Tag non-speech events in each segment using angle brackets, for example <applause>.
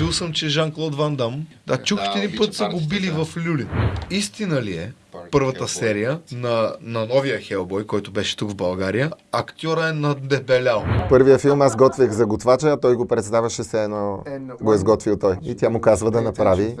Чул съм, че Жан-Клод Ван Дам. Да, чух, че един път са го били в Люлин. Истина ли е, първата серия на, на новия Хелбой, който беше тук в България, актьора е надебелял. Първия филм аз готвих за готвача, а той го представяше се едно го е сготвил той. И тя му казва да направи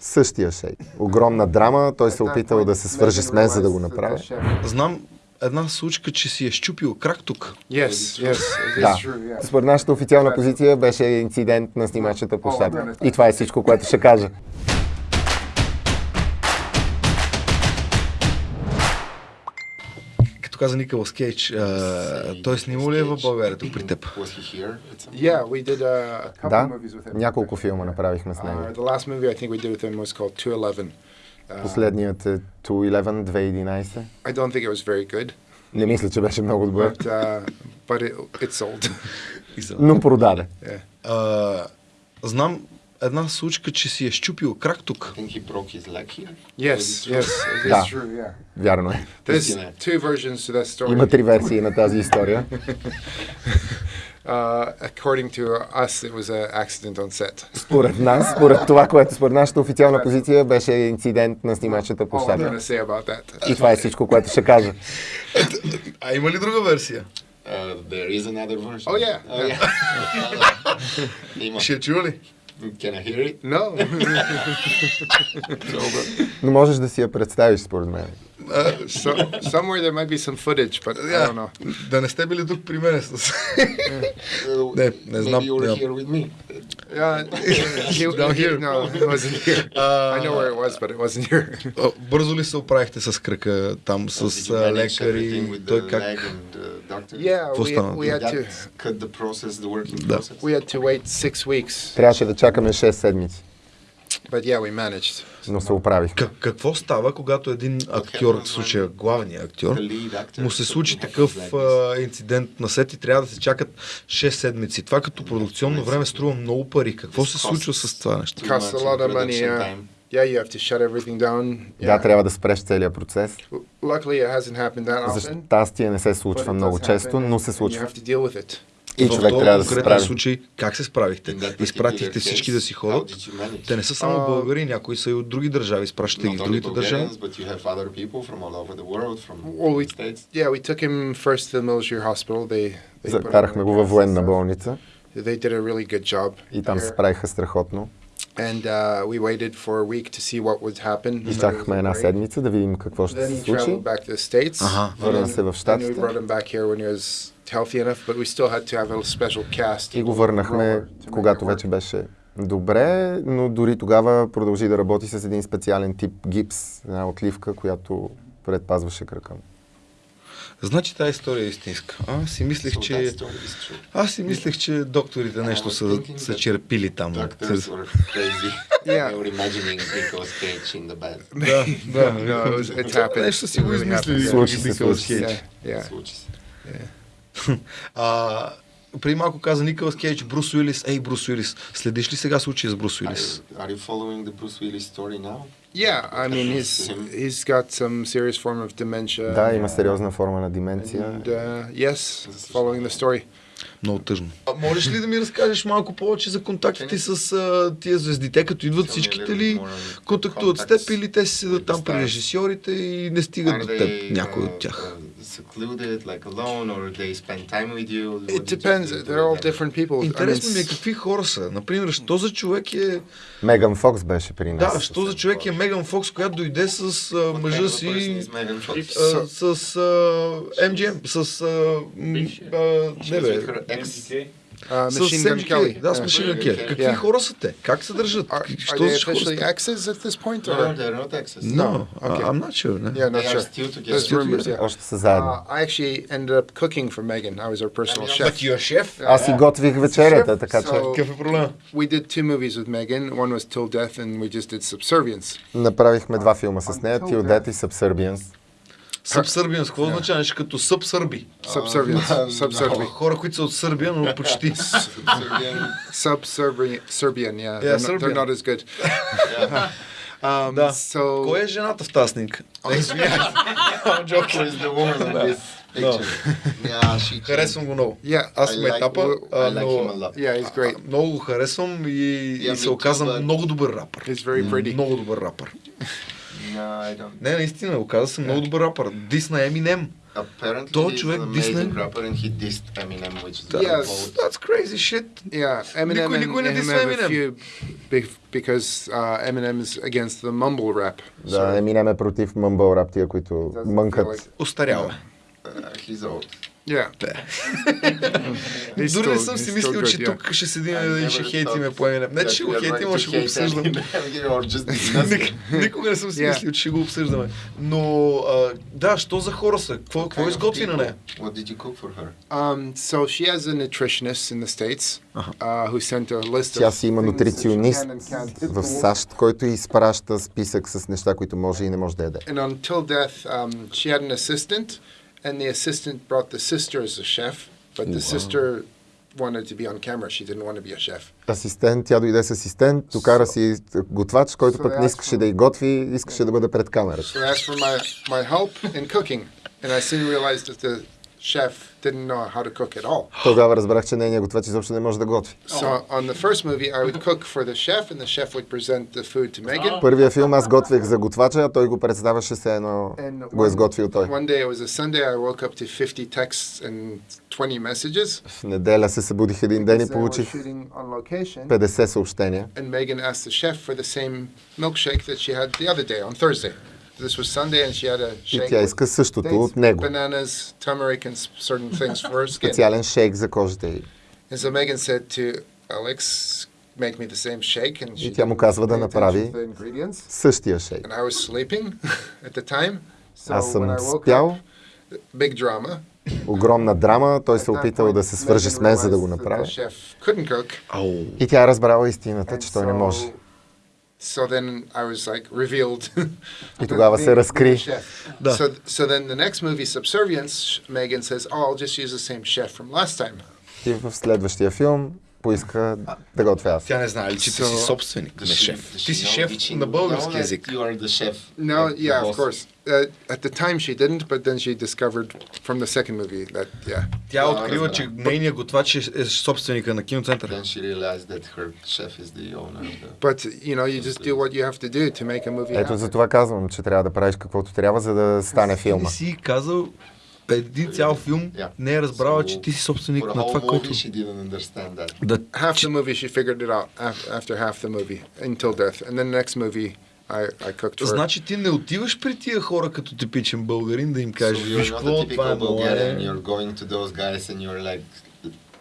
същия шейк. Огромна драма, той се опитал да се свържи с мен, за да го направи. Знам една случка, че си е щупил крак тук. Yes, yes, Да. true, yeah. Според нашата официална позиция беше инцидент на снимачната площадка. И това е всичко, което ще кажа. Като каза Николас Кейдж, той снимал ли е в България тук при теб? Да, няколко филма направихме с него. Uh, the last movie I think we did with him was called 211. Uh, Последният е 211, 2011. I don't think it was very good, Не мисля, че беше много добър, but uh, but it, it sold. но продаде. yeah. А, знам една случка, че си е щупил крак тук. think he broke his leg here. Yes, yes, Да. true. Yeah. Вярно е. There's Yeah. two versions to that story. Има три версии на тази история. Uh, according to us, it was an accident on set. Според нас, според това, което според нашата официална позиция беше инцидент на снимачната All I'm going площадка. to say about that. И това е всичко, което ще кажа. <laughs> А има ли друга версия? Uh, there is another version. Oh, yeah. Oh yeah. <laughs> Ще я чува ли? Can I hear it? No. <laughs> Но можеш да си я представиш, според мен. So, somewhere there might be some footage, but I don't know. Да не сте били тук при мен с... Не, не знам. Maybe you were here with me. Yeah, he, Down he- here. no, it wasn't here. I know where it was, but it wasn't here. Бързо ли се оправихте с кръка там, с лекари? with Той как? Yeah, we, we had to cut the process, the working process. we had to wait six weeks, Трябваше да чакаме 6 седмици, but yeah, we managed. но се оправих. Как, какво става, когато един актьор, в случая главният актьор, му се случи такъв а, инцидент на сет и трябва да се чакат 6 седмици. Това като продукционно време струва много пари. Какво се случва с това нещо? Yeah, you have to shut everything down. Да, Yeah. трябва да спреш целият процес. Luckily, it hasn't happened that За often. щастие не се случва много често, но се случва. И в човек този трябва да се конкретен справи. случай, как се справихте? Изпратихте всички да си ходят. Те не са само българи, някои са и от други държави. Изпращате ги в другите държави. Закарахме го във военна болница They did a really good job. и там се справиха страхотно. And uh, we waited for a week to see what would happen. Изчакахме една седмица да видим какво ще Then се he случи. traveled back to the States. Ага. Върна се в Then we Щатите brought him back here when he was healthy enough, but we still had to have a special cast. и го върнахме, когато вече беше добре, но дори тогава продължи да работи с един специален тип гипс, една отливка, която предпазваше кръка му. Значи тази история е истинска. Аз си мислех, So че... Аз си мислех, че докторите нещо са, са черпили там. <laughs> <laughs> Да, да. Нещо си го измислили. Случи се, случи се. <laughs> А, преди малко каза Николас Кейдж, Брус Уилис. Ей, Брус Уилис, следиш ли сега случая с Брус Are, Уилис? you- are you following the Bruce Willis story now? Yeah, I mean, he's he's got some serious form of dementia. Да, има сериозна форма на деменция. And uh, yes, following the story. Много тъжно. А, можеш ли да ми разкажеш малко повече за контактите с а, тия звезди? Те като идват всичките little ли контактуват с теб или те си седат там при режисьорите и не стигат Are до теб, някой от тях? Uh, secluded, like alone, or they spend time with you? What It depends. They're all different people. I mean, Интересно ми е какви хора са. Например, що за човек е... Меган Фокс беше при нас. Да, що за човек е Меган Фокс, която дойде с а, мъжа си... person is Megan Fox? а, с с... А, м, а, She не бе. Uh, Machine Gun. Kelly. Да, с Yeah. Machine Gun Kelly. Какви хора са те? Как се държат? Are, are Що they за хора officially exes at this point? No, Or? they're not exes. No, Okay. I'm not sure. Не? Yeah, not They are sure. still together. There's rumors. Yeah. Още са заедно. Uh, I actually ended up cooking for Megan. I was her personal But chef. you're chef? Аз си готвих вечерята, така че Какъв е проблема? We did two movies with Megan. One was Till Death, and we just did Subservience. направихме два филма с нея, Till Death и Subservience. Събсърбиан, какво означава нещо като събсърби? Subservience. Хора, които са от Сърбия, но почти. Sub-Serbian, Serbian, yeah. Yeah, they're, they're not as good. um, Да. So Кой е жената в yeah, she. Харесвам го много. Yeah. Аз съм етапа, I а, like him a но lot. Yeah, he's great. много го харесвам и, Yeah, се оказа много добър рапър. He's very pretty. Много добър рапър. No. Не, наистина, оказа се много добър рапър. Дис на Еминем. Apparently, Той човек amazing rapper and he dissed Eminem, which is Yes. bold. That's crazy shit. Yeah, Eminem Никой- and, никой не a Eminem. few because uh, Eminem's against the mumble rap. Да, Еминем е против мъмбъл рап, тия, които мънкат. Остарява. Uh, he's old. Yeah. Дори не съм си мислил, че тук ще седим и ще хейтиме Eminem. Не, че ще го хейтим, а ще го обсъждаме. Никога не съм си мислил, че ще го обсъждаме. Но, да, що за хора са? Какво, изготви на нея? What did you cook for her? Um, so she has a nutritionist in the States uh, who sent a list Тя си има нутриционист в САЩ, който изпраща списък с неща, които може и не може да яде. And until death, um, she had an assistant, and the assistant brought the sister as a chef, but the sister wanted to be on camera. She didn't want to be a chef. Асистент, тя дойде с асистент, докара си готвач, който пък не искаше да й готви, искаше да бъде пред камерата. So I asked for my, my help in cooking, and I soon realized that the chef didn't know how to cook at all. <gasps> Тогава разбрах, че нейният готвач изобщо не може да готви. So on the first movie, I would cook for the chef, and the chef would present the food to Megan. Първия филм аз готвех за готвача, а той го представяше се едно го е сготвил той. One day, it was a Sunday, I woke up to 50 texts and 20 messages. В неделя се събудих един ден и They were получих shooting on location. 50 съобщения. and Megan asked the chef for the same milkshake that she had the other day on Thursday. This was Sunday, and she had a И shake тя with иска същото от него. bananas, turmeric, and certain things for her skin. Специален шейк за кожата й. And so Megan said to Alex, "Make me the same shake," and she И тя му казва да направи същия шейк. And I was sleeping at the time, so Аз съм спял, up, big drama. огромна драма, той се опитал да се свържи с мен, за да го. Ау. И тя е разбрала истината, че той не може. So then I was like revealed. <laughs> И тогава се разкри. Да. So, so then the next movie, Subservience, Megan says, "Oh, I'll just use the same chef from last time." И в следващия филм поиска да готвя аз. Тя не знае ли, че ти So- си собственик, не she- шеф. Ти she си know- шеф she на български език. You are the chef. No, like yeah, of course. Uh, at the time she didn't, but then she discovered from the second movie that yeah. Тя Да, открива, че нейният готвач е, е собственика на киноцентъра. Then she realized that her chef is the owner of the. But you know, you just do what you have to do to make a movie Ето happen. за това казвам, че трябва да правиш каквото трябва, за да стане Ти филма. не си казал един цял филм, Yeah. не е разбрала, So, че ти си собственик на това, което... Да, Half the movie she figured it out af- after half the movie until death, and then the next movie I, I cooked her. Значи ти не отиваш при тия хора като типичен българин да им кажеш, so виж какво, това е мое. You're going to those guys and you're like,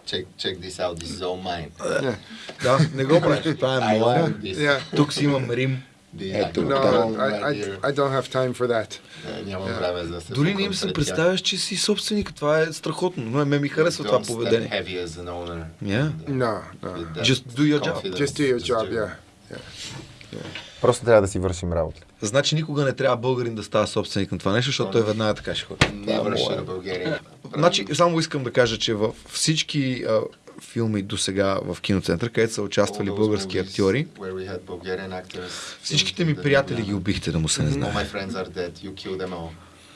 check check this out. This is all mine. Да, не го правиш, това е мое. Тук си имам Рим. The, Ето, No, да. I, I, I don't have time for that. Е, Нямам време за да се Дори не им се представяш, че си собственик. Това е страхотно. Но ме ми харесва това поведение. heavy as an owner. Yeah. No, no. With that Just do your job. confidence. Just do your Just job, do it. yeah. Просто трябва да си вършим работа. Значи никога не трябва българин да става собственик на това нещо, защото той веднага така ще ходи. Е мое. should a Bulgarian. Значи, само искам да кажа, че в всички филми до сега в киноцентър, където са участвали български актьори, всичките ми приятели ги убихте, да му се не знае.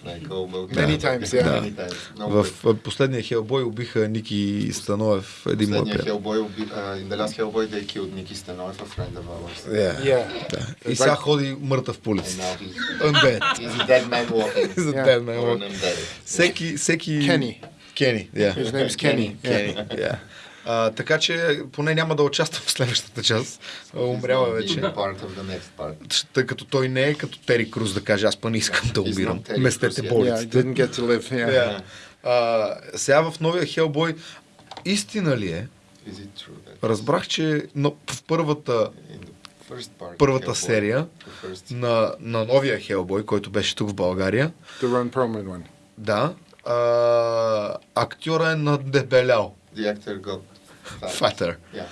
Like. Many times, yeah. Many times. No В последния Хелбой убиха Ники Становев, един мой приятел. Hellboy, will be- uh, in the last Hellboy, they killed Nicky Stanov, a friend of ours. Yeah. Yeah. Да. И сега ходи мъртъв по улицата. he's, Undead. he's a dead man walking. За Yeah. dead man walking. Всеки, всеки... Kenny. Кени, yeah. His name's Kenny. Yeah. Кени, yeah. А, така че поне няма да участвам в следващата част. А, Умрял е вече. Тъй като той не е като Тери Круз да каже, аз па не искам да умирам. Местете yet. Yeah. Yeah. Yeah. А, сега в новия Хелбой, истина ли е? Is it true that Разбрах, че но в първата, първата Hellboy, серия на, на новия Хелбой, който беше тук в България, The Ron Perlman one. да, а, актьора е надебелял. the actor got. Фатър. Yeah.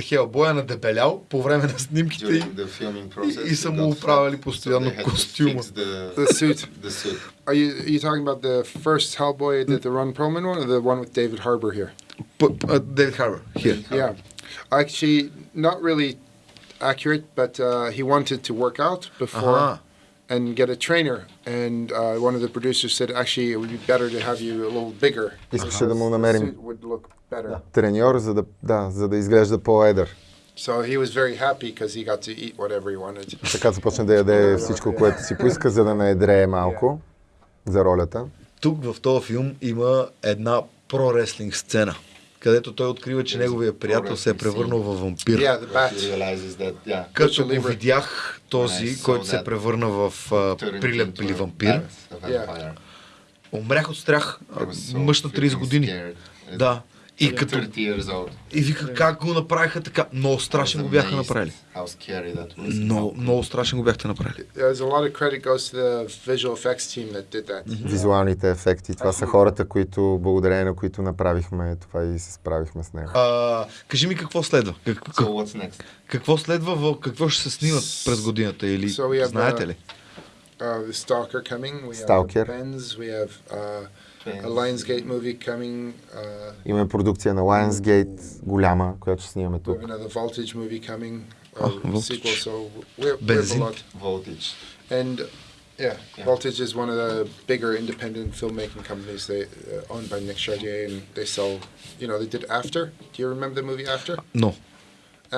Хелбой е надебелял по време на снимките и, During the filming process, и са he му оправили постоянно so костюма. The, The suit. the suit. Are you are you talking about the first Hellboy that the Ron Perlman one, or the one with David Harbour here? Дейвид Харбър. Here. Yeah, actually, not really accurate, but uh, he wanted to work out before, Ага. And get a trainer. And uh, one of the producers said, actually, it would be better to have you a little bigger. Искаше да му намерим suit would look better. треньор, за да, да, за да изглежда по-едър. So he was very happy because he got to eat whatever he wanted. Така започна да яде всичко, което си поиска, за да наедрее малко за ролята. Тук в този филм има една про-реслинг сцена, където той открива, че неговия приятел се е превърнал в вампир. Като го видях този, който се превърна в прилеп или вампир, умрях от страх. Мъж на 30 freaking години. Да. И като 30 years old. и вика как го направиха така. Много страшен го бяха направили. Много, много страшен го бяхте направили. Визуалните ефекти. Това са хората, които, благодарение на които направихме това и се справихме с него. А, кажи ми какво следва? Как, So как, what's next? какво следва? В, какво ще се снимат през годината? Или So знаете uh, ли? Uh, the Stalker coming. We Stalker. have Benz. We have uh. a Lionsgate movie coming. Uh, Имаме продукция на Lionsgate, голяма, която ще снимаме we тук. have another Voltage movie coming. Uh, Oh, Voltage. sequel. So we're, we have a Benzene. lot. Voltage. And yeah, Yeah. Voltage is one of the bigger independent filmmaking companies. They uh, owned by Nick Chartier, and they sell. You know, they did After. Do you remember the movie After? Но.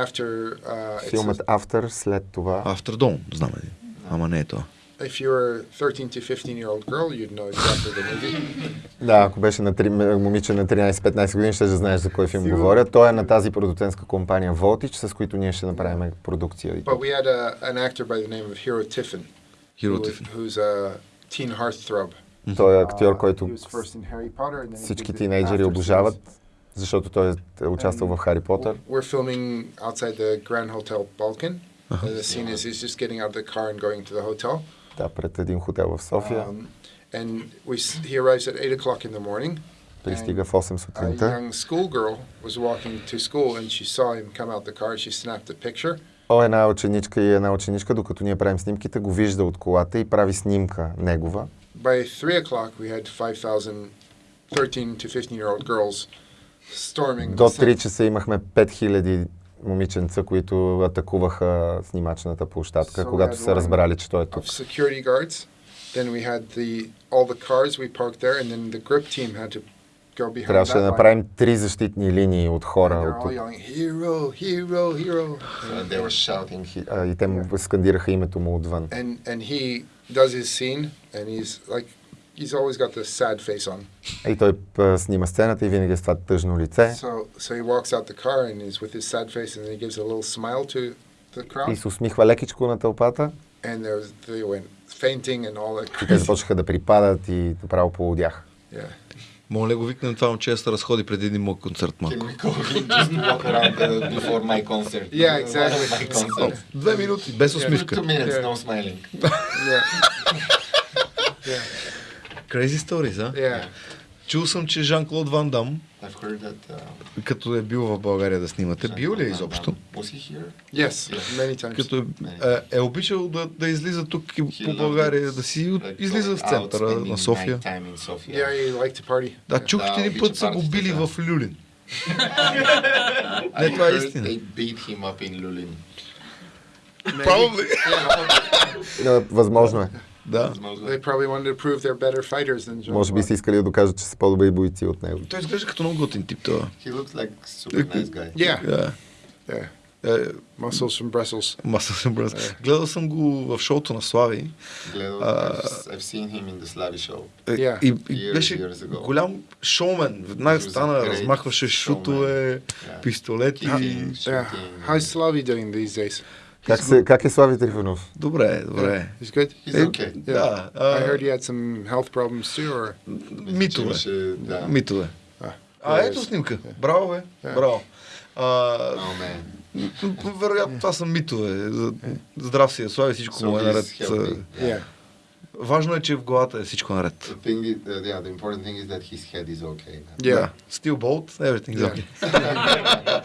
After. Uh, it's Филмът After, след това. After Dawn, знам ли? Ама не е това. If you were a 13 to 15 year old girl, you'd know exactly the movie. Да, ако беше на три, момиче на 13-15 години, ще знаеш за кой филм говоря. Той е на тази продуцентска компания Voltage, с които ние ще направим продукция. But we had a, an actor by the name of Hero Tiffin, Hero who, Tiffin. who's a teen heartthrob. Той е актьор, който and всички тинейджери обожават, защото той е участвал в Хари Потър. We're filming outside the Grand Hotel Balkan. And the scene is he's just getting out of the car and going to the hotel. Да, пред един хотел в София. Um, and we, he arrives at 8 o'clock in the morning. Пристига в 8 A сутринта. young schoolgirl was walking to school and she saw him come out the car. She snapped a picture. О, една ученичка и една ученичка, докато ние правим снимките, го вижда от колата и прави снимка негова. By 3 o'clock, we had 5,000 13 to 15 year old girls storming До the 3 set. часа имахме 5000 момиченца, които атакуваха снимачната площадка, So когато са разбрали, че той е тук. security guards. Then we had the all the cars we parked there, and then the grip team had to go behind Трябваше да направим три защитни линии от And хора. От yelling, "Hero, hero, hero!" So they were shouting. Хи- а, И те му скандираха името му отвън. And and he does his scene, and he's like, he's always got this sad face on. И той снима сцената и винаги е с това тъжно лице. So so he walks out the car, and he's with his sad face, and then he gives a little smile to the И crowd, се усмихва лекичко на тълпата. and there was they went fainting and all that. И те започнаха да припадат и направо полудях. Yeah. Моля го викнем това момче да се разходи преди един мой концерт малко. uh? Yeah, exactly. Две минути, без Two, усмивка. two minutes, no smiling. Yeah. yeah. Crazy stories, а? Yeah. Чул съм, че Жан-Клод Ван Дам, that. Uh, като е бил в България да снимате, бил ли е изобщо? Yes, many times. Като е, е, е обичал да, да излиза тук и He по България, it. да си Like излиза в центъра на София. Yeah, party. Да, чух, че един път са го били в Люлин. <laughs> Не, това е истина. They beat him up in Lulin. Probably. Да, Възможно е. Да. They probably wanted to prove they're better fighters than John. Може би са искали да докажат, че са по-добри бойци от него. Той изглежда като много готин тип това. He looks like super nice guy. Yeah, Да. yeah. Е, Muscles from Brussels. Маса съм браз. Гледал съм го в шоуто на Слави. Glad Uh, I've, seen him in the Slavi show. Е, Yeah. И, и Years, беше years ago. голям шоумен. Веднага He was a стана, размахваше шутове, Yeah. пистолети. Kicking, Yeah. How's Slavi doing these days? Как, се, как е Слави Трифонов? Добре, добре. He's good. He's Е, okay. Да. I а, heard he had some health problems too, or Митове. Да. Митове. Ah, А, there ето снимка. Браво, бе. Yeah. Браво. А, Oh man. вероятно това са митове. Здрав си, е, Слави, всичко So му е наред. Yeah. Важно е, че в главата е всичко наред. The thing is, uh, yeah, the important thing is that his head is okay. Yeah. Да. Still bolt, everything is Yeah. okay.